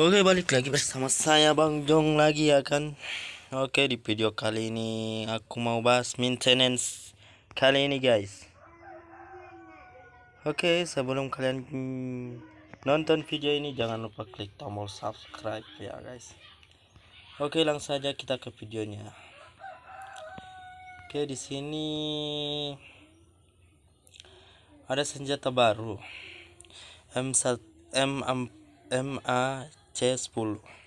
Oke balik lagi bersama saya Bang Jong lagi ya kan? Oke di video kali ini aku mau bahas maintenance kali ini guys. Oke sebelum kalian nonton video ini jangan lupa klik tombol subscribe ya guys. Oke langsung saja kita ke videonya. Oke di sini ada senjata baru. M1 M MAC10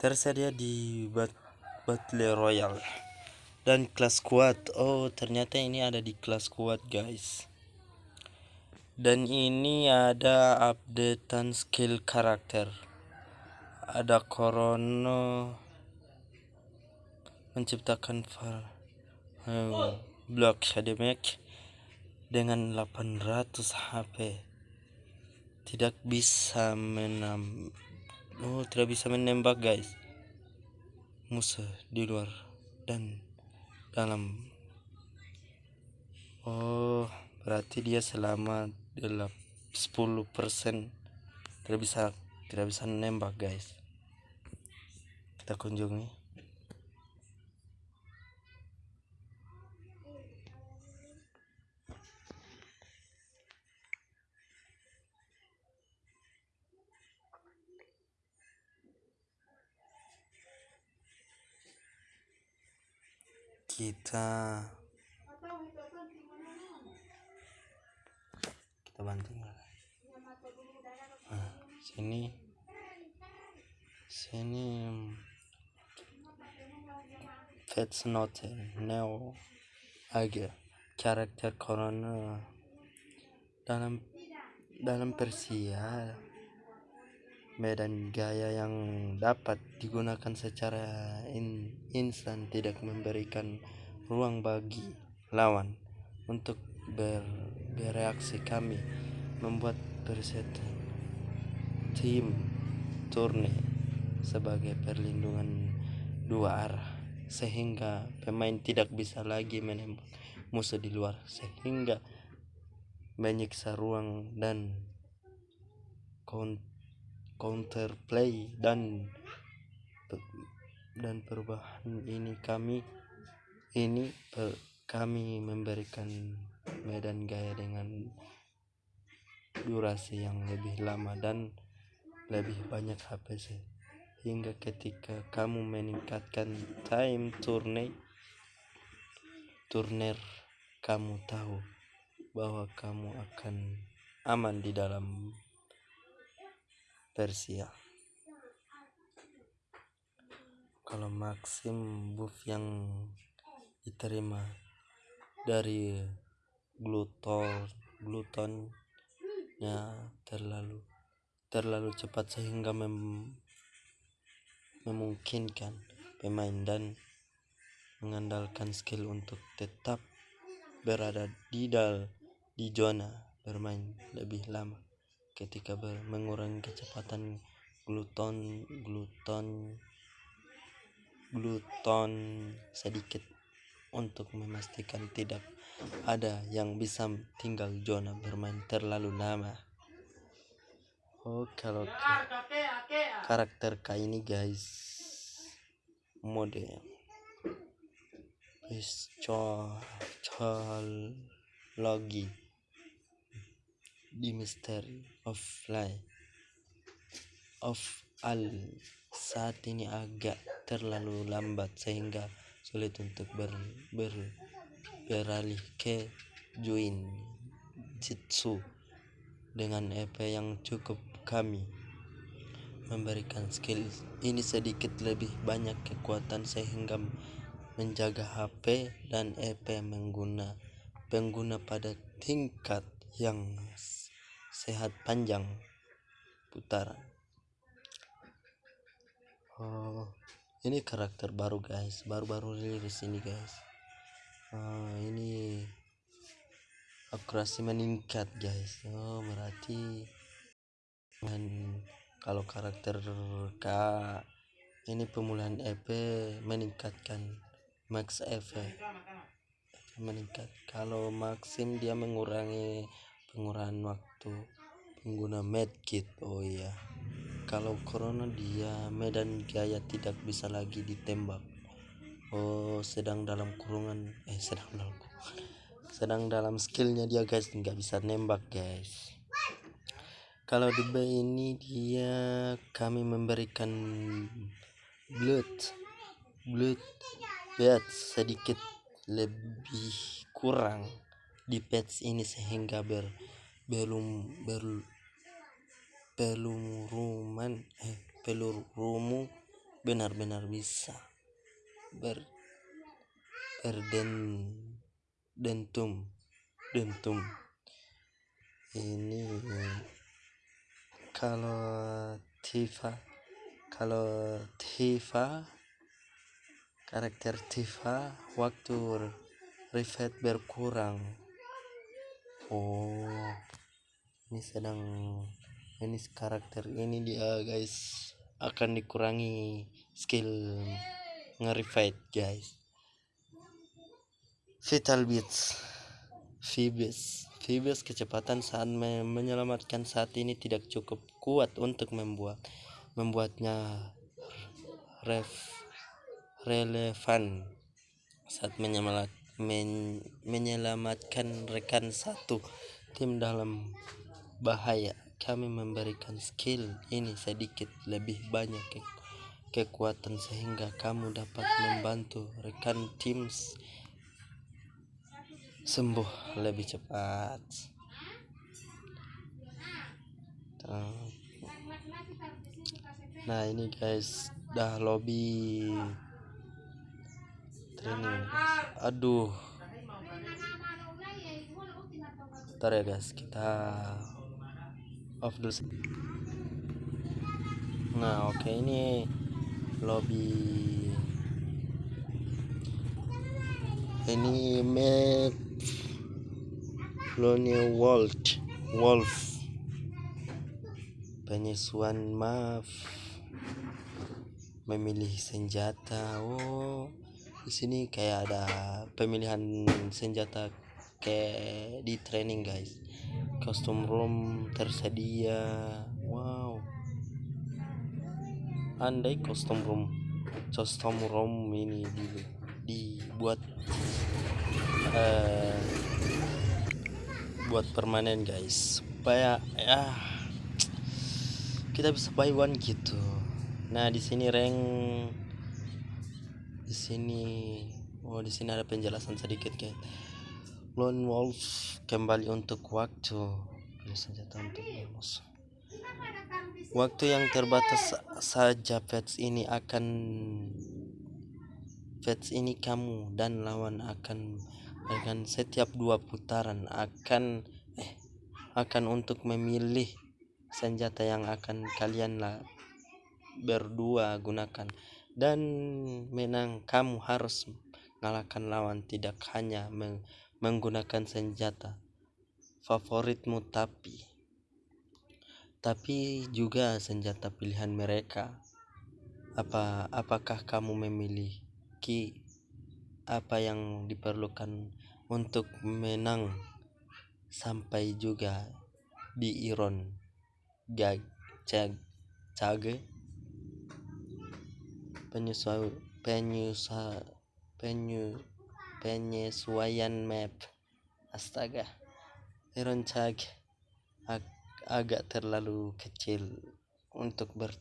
tersedia di Battle Royale. Dan kelas kuat. Oh ternyata ini ada di kelas kuat guys. Dan ini ada updatean skill karakter. Ada Korono menciptakan file oh, block damage dengan 800 HP tidak bisa menam oh tidak bisa menembak guys. Musuh di luar dan dalam. Oh berarti dia selama 10% tidak bisa tidak bisa menembak guys. Kita kunjungi kita. Kita banting nah, sini. Sini. Fats Note Neo Aga karakter corona. Dalam dalam Persia medan gaya yang dapat digunakan secara in, instan tidak memberikan ruang bagi lawan untuk ber, bereaksi. Kami membuat preset tim turne sebagai perlindungan dua arah sehingga pemain tidak bisa lagi menembak musuh di luar sehingga menyiksa ruang dan counterplay dan dan perubahan ini. Kami ini per, kami memberikan medan gaya dengan durasi yang lebih lama dan lebih banyak HP hingga ketika kamu meningkatkan time turne turner kamu tahu bahwa kamu akan aman di dalam Persia. Kalau Maxim buff yang diterima dari gluton glutonnya terlalu terlalu cepat sehingga mem, memungkinkan pemain dan mengandalkan skill untuk tetap berada di dal di zona bermain lebih lama ketika mengurangi kecepatan gluton gluton gluton sedikit untuk memastikan tidak ada yang bisa tinggal zona bermain terlalu lama. Oh kalau karakter K ini guys. Mode logi di misteri of fly of al. Saat ini agak terlalu lambat sehingga sulit untuk ber, ber, beralih ke join jitsu dengan EP yang cukup kami memberikan skill ini sedikit lebih banyak kekuatan sehingga menjaga HP dan EP mengguna pengguna pada tingkat yang sehat panjang. Putaran oh ini karakter baru guys. Baru-baru rilis ini guys. Oh, ini akurasi meningkat guys. Oh berarti dan kalau karakter K ini pemulihan EP meningkatkan max EP meningkat. Kalau Maxim dia mengurangi pengurangan waktu pengguna medkit. Oh iya kalau corona dia medan gaya tidak bisa lagi ditembak. Oh sedang dalam kurungan eh sedang dalam kurungan. Sedang dalam skillnya dia guys. Nggak bisa nembak guys. Kalau di B ini dia kami memberikan blood blood blood sedikit lebih kurang di patch ini sehingga ber belum ber peluruman eh pelurumu benar-benar bisa ber berden dentum. Dentum ini kalau Tifa kalau Tifa karakter Tifa waktu reset berkurang. Oh ini sedang ini karakter ini dia guys akan dikurangi skill nge-refight guys. Vital Beats Phoebus Phoebus kecepatan saat me menyelamatkan saat ini tidak cukup kuat untuk membuat membuatnya ref relevan saat menyelamat, men, menyelamatkan rekan satu tim dalam bahaya kami memberikan skill ini sedikit lebih banyak ke kekuatan sehingga kamu dapat membantu rekan tim sembuh lebih cepat. Nah ini guys, dah lobby training. Aduh. Ntar ya guys, kita off dulu nah oke okay, ini lobby. Ini map Lone Wolf Wolf. Penyesuaian map. Memilih senjata. Oh di sini kayak ada pemilihan senjata kayak di training guys custom room tersedia. Wow. Andai custom room custom room ini di, dibuat uh, buat permanen guys. Supaya ya kita bisa buy one gitu. Nah di sini rank di sini oh di sini ada penjelasan sedikit guys Lone Wolf kembali untuk waktu. Senjata untuk bonus waktu yang terbatas saja pets ini akan pets ini kamu dan lawan akan dengan setiap dua putaran akan eh akan untuk memilih senjata yang akan kalian lah berdua gunakan. Dan menang kamu harus mengalahkan lawan tidak hanya meng menggunakan senjata favoritmu tapi tapi juga senjata pilihan mereka. Apa apakah kamu memiliki apa yang diperlukan untuk menang sampai juga di Iron gag cag cage? Penyesuaian penyesuaian penyu penyesuaian map. Astaga Iron Chag ag agak terlalu kecil untuk ber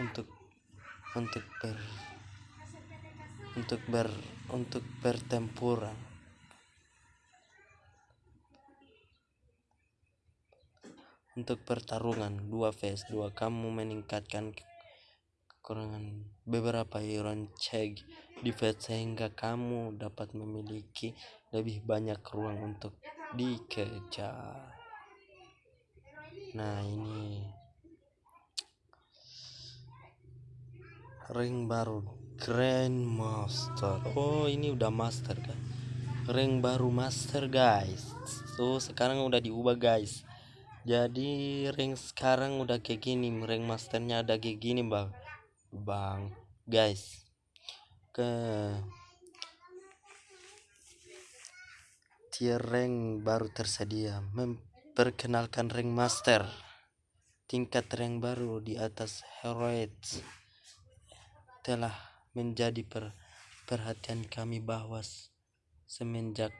untuk untuk ber untuk ber untuk bertempur untuk pertarungan dua vs dua. Kamu meningkatkan kekurangan beberapa iron check defense sehingga kamu dapat memiliki lebih banyak ruang untuk dikejar nah ini ring baru Grand Master. Oh ini udah master kan ring baru master guys. Tuh sekarang udah diubah guys. Jadi ring sekarang udah kayak gini. Ring masternya ada kayak gini bang bang. Guys ke tier rank baru tersedia. Mem perkenalkan rank master. Tingkat rank baru di atas heroic telah menjadi per perhatian kami bahwa semenjak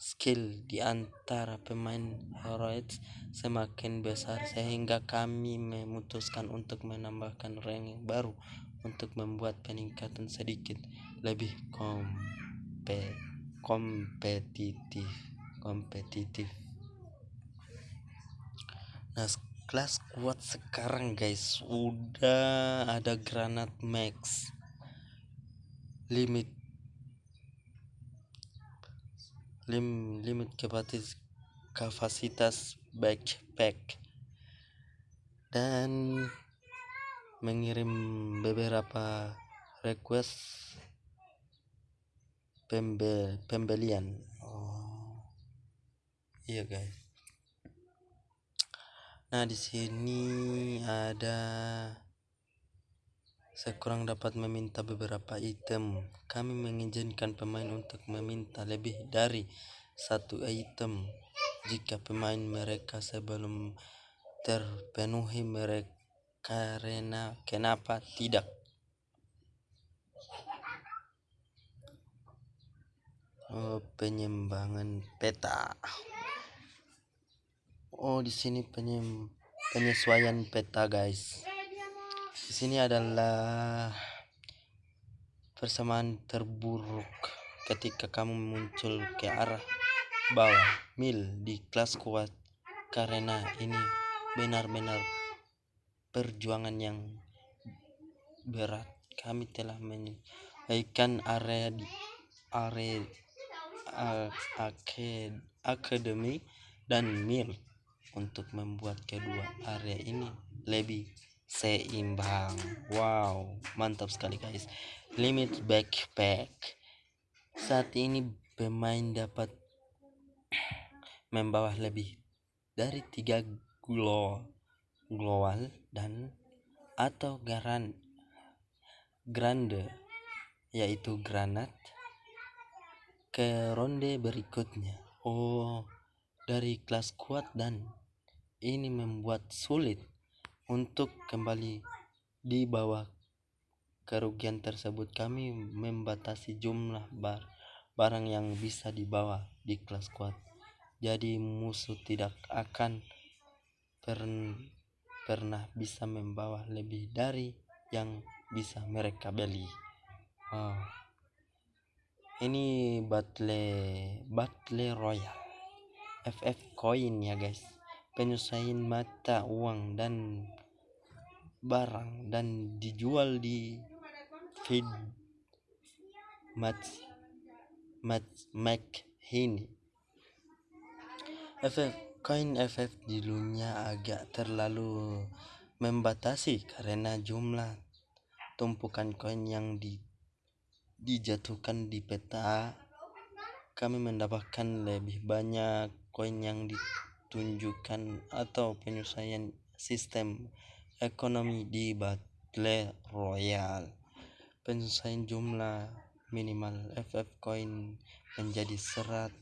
skill di antara pemain heroic semakin besar sehingga kami memutuskan untuk menambahkan rank baru untuk membuat peningkatan sedikit lebih kompe kompetitif kompetitif. Nah kelas kuat sekarang guys udah ada granat max. Limit lim limit kapasitas kapasitas backpack. Dan mengirim beberapa request pembe pembelian. Oh iya guys. Nah, di sini ada sekurang dapat meminta beberapa item. Kami mengizinkan pemain untuk meminta lebih dari satu item. Jika pemain mereka sebelum terpenuhi mereka karena kenapa tidak? Oh, penyembangan peta. Oh di sini penyem penyesuaian peta guys di sini adalah persamaan terburuk ketika kamu muncul ke arah bawah. Mil di kelas kuat karena ini benar-benar perjuangan yang berat. Kami telah menyelesaikan area di area akademi dan mil untuk membuat kedua area ini lebih seimbang. Wow mantap sekali guys. Limit backpack. Saat ini pemain dapat membawa lebih dari tiga glow global dan atau garan grande yaitu granat ke ronde berikutnya. Oh dari kelas kuat dan ini membuat sulit untuk kembali di bawah kerugian tersebut kami membatasi jumlah bar barang yang bisa dibawa di kelas kuat. Jadi musuh tidak akan per pernah bisa membawa lebih dari yang bisa mereka beli. Oh. ini battle battle royal FF coin ya guys penyusahin mata uang dan barang dan dijual di feed match match make ini. Efek koin FF dulunya agak terlalu membatasi karena jumlah tumpukan koin yang di, dijatuhkan di peta. Kami mendapatkan lebih banyak koin yang di tunjukkan atau penyelesaian sistem ekonomi di Battle Royale. Penyelesaian jumlah minimal FF coin menjadi 100.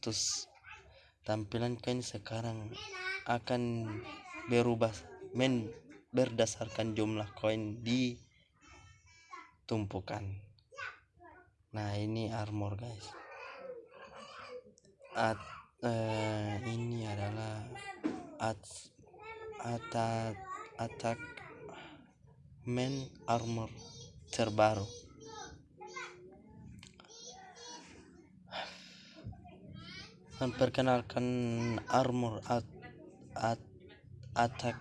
Tampilan koin sekarang akan berubah men berdasarkan jumlah koin di tumpukan. Nah, ini armor guys. At uh, ini adalah at attack attack man armor terbaru. Memperkenalkan armor at, at attack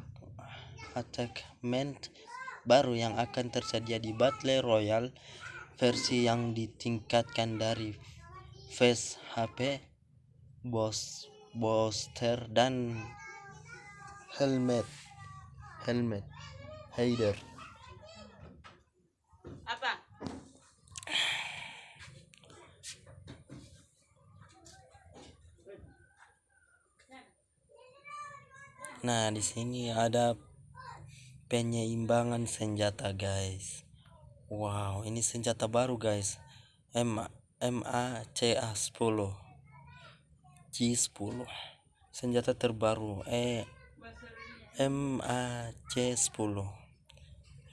attackment baru yang akan tersedia di Battle Royale versi yang ditingkatkan dari face HP bos booster dan helmet. Helmet. Hider apa? Nah di sini ada penyeimbangan senjata guys. Wow ini senjata baru guys. M MACA 10 G10 senjata terbaru eh MAC 10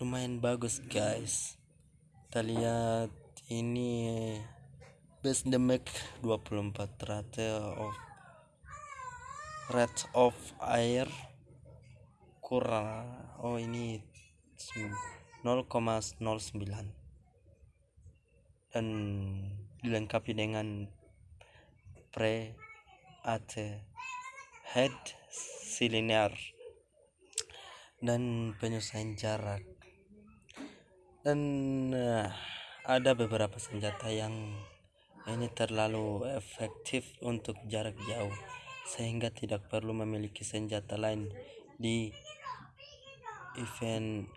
lumayan bagus guys. Kita lihat ini base damage 24 rate of rate of air. Kurang. Oh ini 0,09 dan dilengkapi dengan pre at head cylinder dan penyelesaian jarak. Dan uh, ada beberapa senjata yang ini terlalu efektif untuk jarak jauh sehingga tidak perlu memiliki senjata lain di event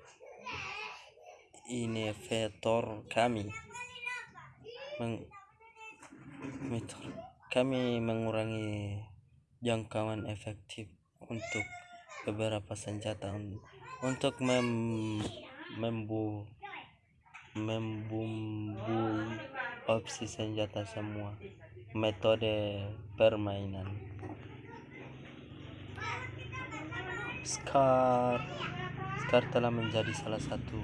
innovator kami. Meng kami mengurangi jangkauan efektif untuk beberapa senjata untuk mem membu membumbui opsi senjata semua metode permainan. Scar Scar telah menjadi salah satu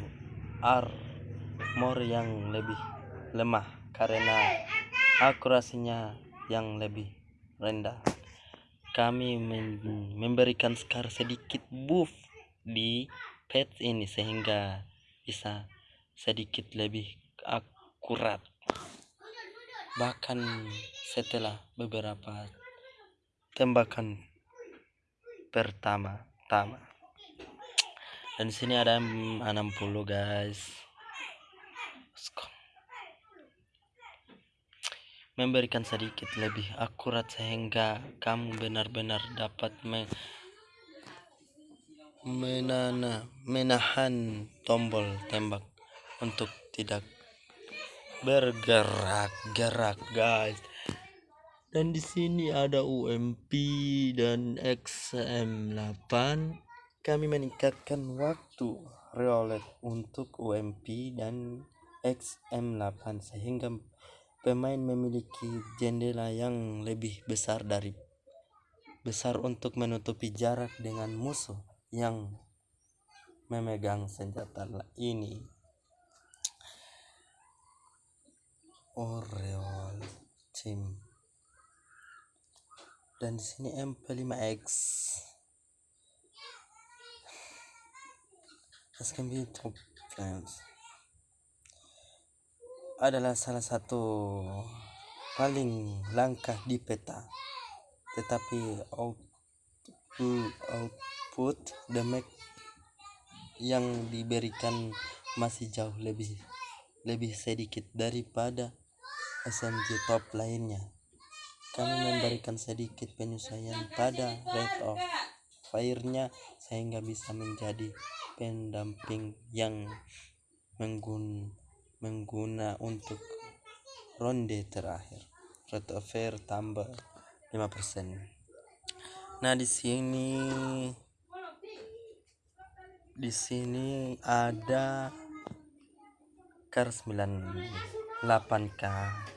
armor yang lebih lemah karena akurasinya yang lebih rendah. Kami memberikan Scar sedikit buff di pet ini sehingga bisa sedikit lebih akurat. Bahkan setelah beberapa tembakan pertama tama dan sini ada 60 guys memberikan sedikit lebih akurat sehingga kamu benar-benar dapat me menana menahan tombol tembak untuk tidak bergerak-gerak guys. Dan di sini ada UMP dan XM8 kami meningkatkan waktu reolet untuk UMP dan XM8 sehingga pemain memiliki jendela yang lebih besar dari besar untuk menutupi jarak dengan musuh yang memegang senjata ini. Oreol Team dan di sini MP5X as can be top friends adalah salah satu paling langka di peta tetapi output, output damage yang diberikan masih jauh lebih lebih sedikit daripada SMG top lainnya. Kami memberikan sedikit penyesuaian pada rate of fire-nya sehingga bisa menjadi pendamping yang menggun mengguna untuk ronde terakhir. Rate of fire tambah 5%. Nah, di sini di sini ada kar 98k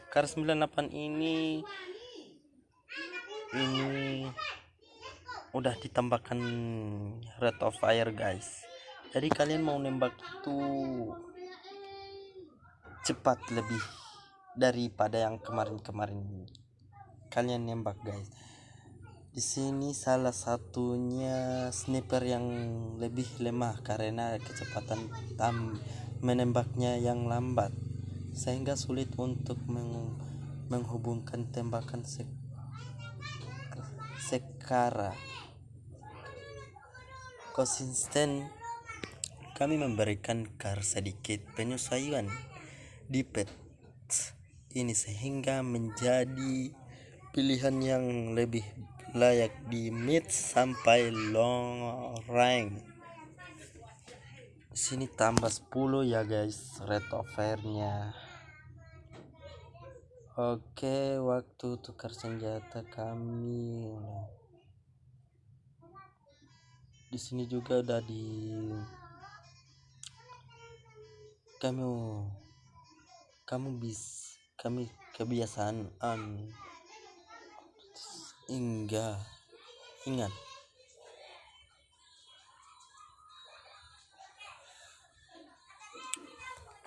kar 98 ini ini udah ditambahkan rate of fire guys jadi kalian mau nembak itu cepat lebih daripada yang kemarin-kemarin. Kalian nembak guys. Di sini salah satunya sniper yang lebih lemah karena kecepatan tam menembaknya yang lambat sehingga sulit untuk meng menghubungkan tembakan sek sekara. Konsisten kami memberikan kar sedikit penyesuaian di pet. Ini sehingga menjadi pilihan yang lebih layak di mid sampai long range. Sini tambah 10 ya guys rate of fire nya oke waktu tukar senjata kami. Di sini juga udah di kamu kamu bis kami kebiasaan an hingga ingat.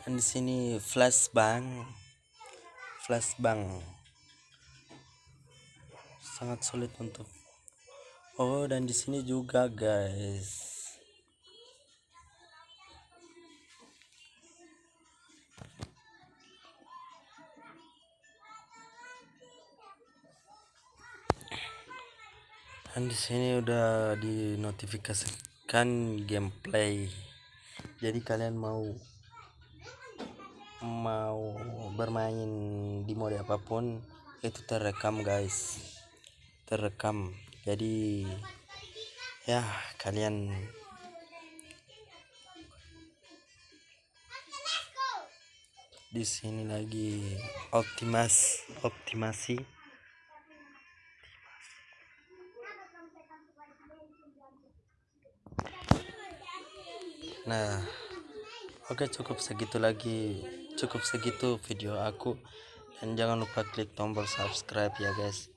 Dan di sini flashbang flashbang. Sangat sulit untuk oh dan di sini juga guys dan di sini udah dinotifikasikan gameplay. Jadi kalian mau mau bermain di mode apa pun itu terekam guys. Terekam. Jadi ya kalian di sini lagi optimas optimasi nah oke cukup segitu lagi. Cukup segitu video aku. Dan jangan lupa klik tombol subscribe ya guys.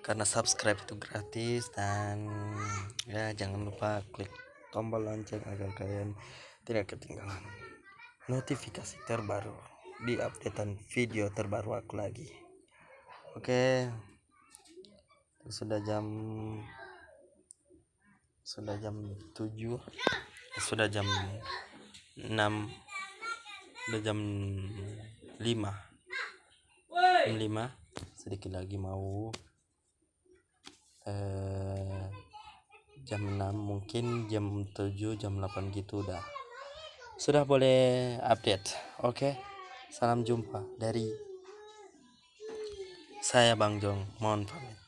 Karena subscribe itu gratis dan ya jangan lupa klik tombol lonceng agar kalian tidak ketinggalan notifikasi terbaru di updatean video terbaru aku lagi. Oke sudah jam sudah jam 7 sudah jam 6 sudah jam 5 jam 5 sedikit lagi mau eh, jam 6 mungkin jam 7 jam 8 gitu udah. Sudah boleh update. Oke okay? salam jumpa dari saya Bang Jong. Mohon pamit